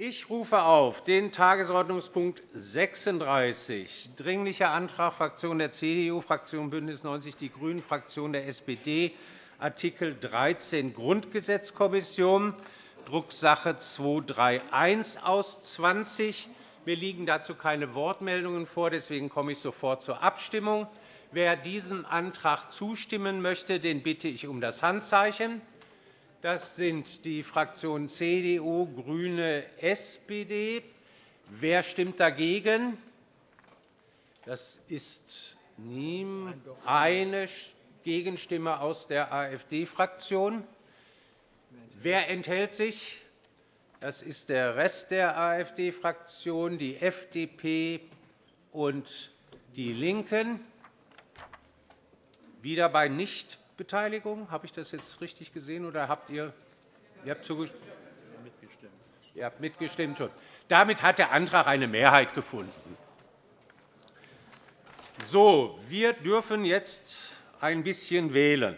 Ich rufe auf den Tagesordnungspunkt 36, Dringlicher Antrag Fraktion der CDU, Fraktion BÜNDNIS 90 die GRÜNEN, Fraktion der SPD, Art. 13 Grundgesetzkommission, Drucksache 231 aus 20. Mir liegen dazu keine Wortmeldungen vor. Deswegen komme ich sofort zur Abstimmung. Wer diesem Antrag zustimmen möchte, den bitte ich um das Handzeichen. Das sind die Fraktionen CDU, GRÜNE, SPD. Wer stimmt dagegen? Das ist eine Gegenstimme aus der AfD-Fraktion. Wer enthält sich? Das ist der Rest der AfD-Fraktion, die FDP und die LINKEN. Wieder bei nicht Beteiligung? Habe ich das jetzt richtig gesehen, oder habt ihr, ihr habt zugestimmt? Ihr habt mitgestimmt. Schon. Damit hat der Antrag eine Mehrheit gefunden. So, wir dürfen jetzt ein bisschen wählen.